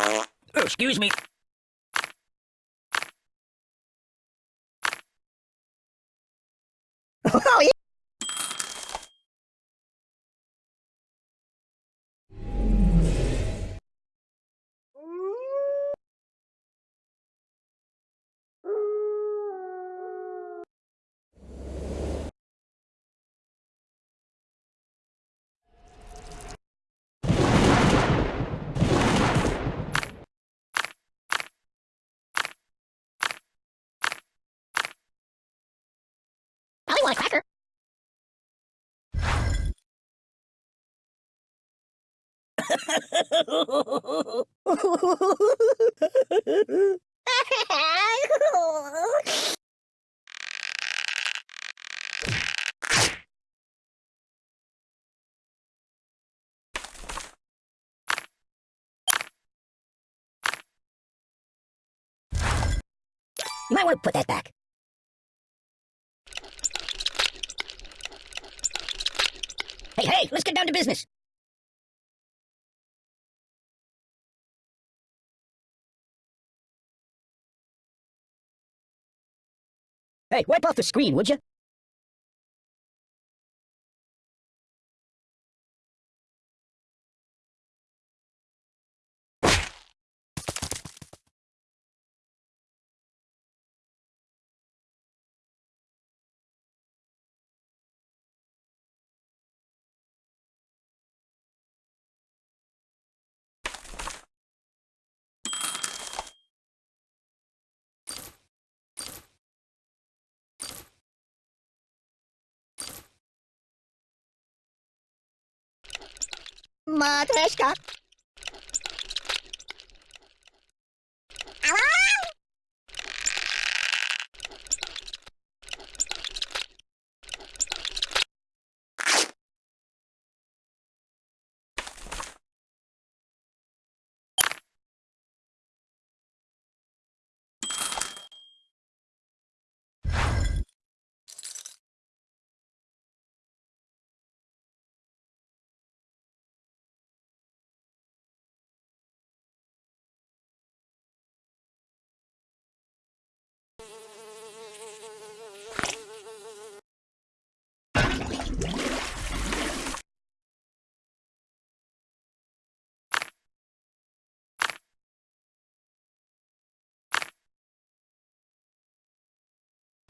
Oh, excuse me. Oh, yeah. A cracker. You might want to put that back. Hey, hey, let's get down to business. Hey, wipe off the screen, would you? Matryoshka.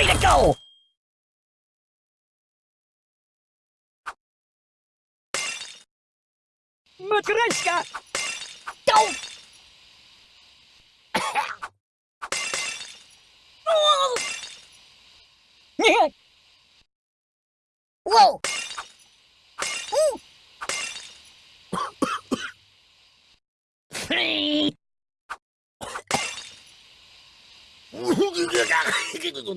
Way to go! Matryoshka! Go! Ha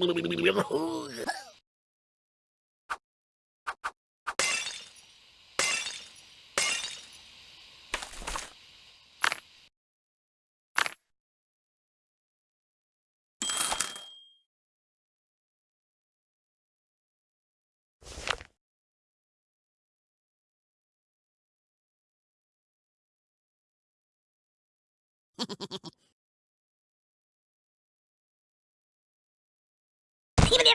ha ha ha. Time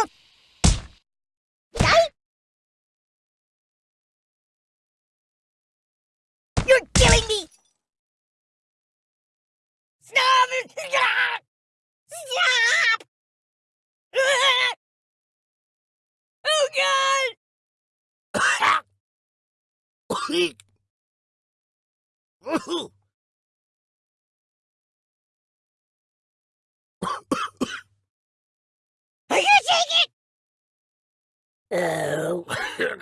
out! Die? You're killing me! Stop! Stop! Oh God! Are you take it? Oh.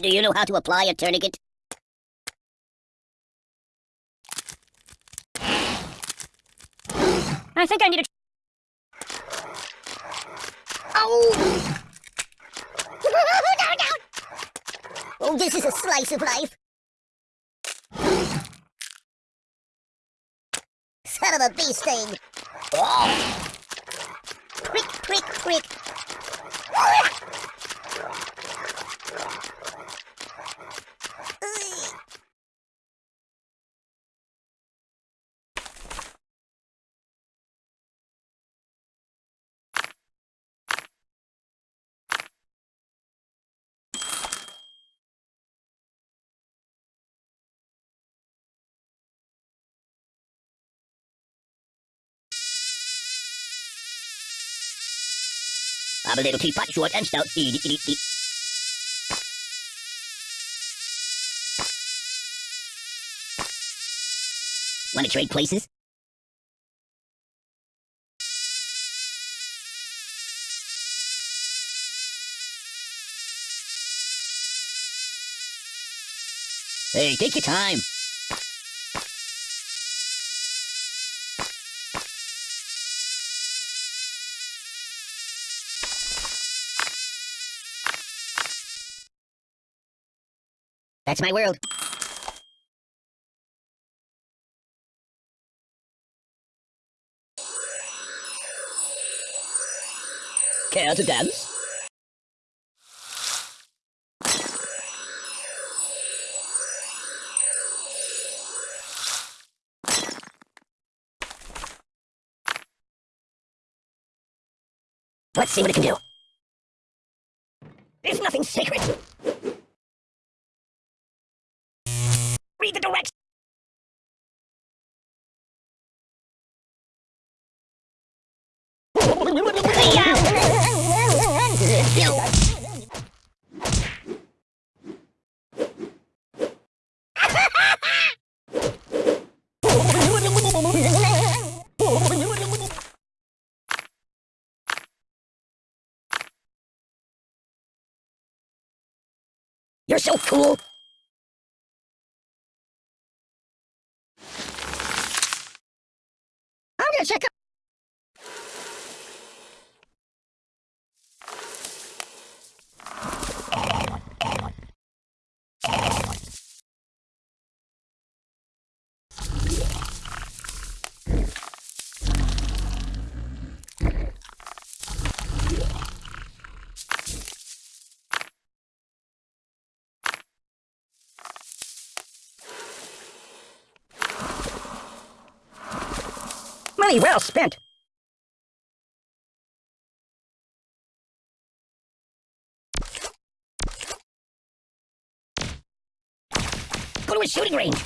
Do you know how to apply a tourniquet? I think I need a. Oh! no, no! Oh, this is a slice of life. Son of a bee sting. Oh. Prick, prick, prick. I'm a little teapot, short and stout. Eat, eat, eat. Want to trade places? Hey, take your time. That's my world. Care to dance? Let's see what it can do. There's nothing sacred. Read the directions. You're so cool. I'm gonna check Money well spent. Go to a shooting range.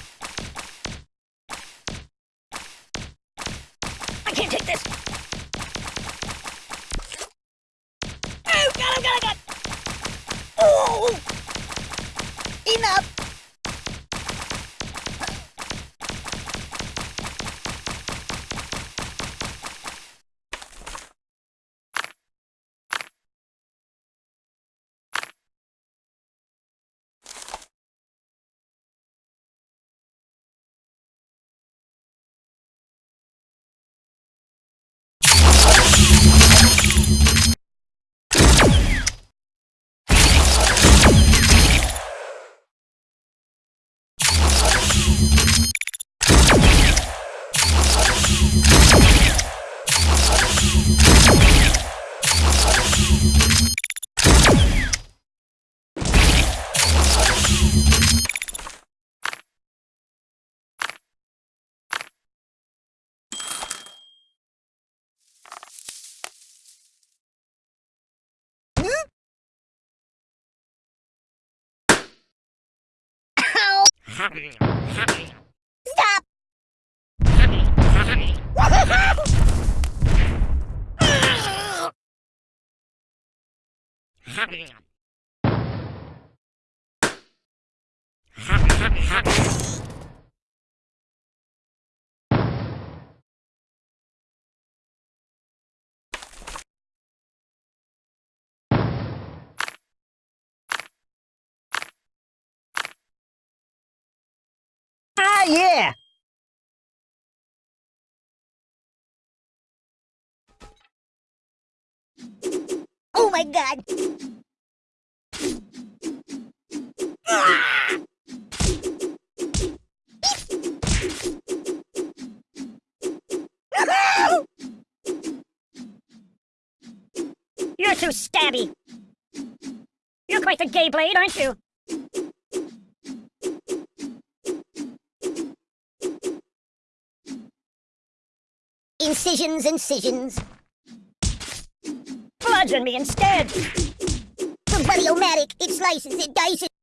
Stop! Ah, yeah! Oh my god! You're too stabby. You're quite the gay blade, aren't you? Incisions, incisions. Bludgeon me instead. The Buddy-O-Matic, it slices, it dices.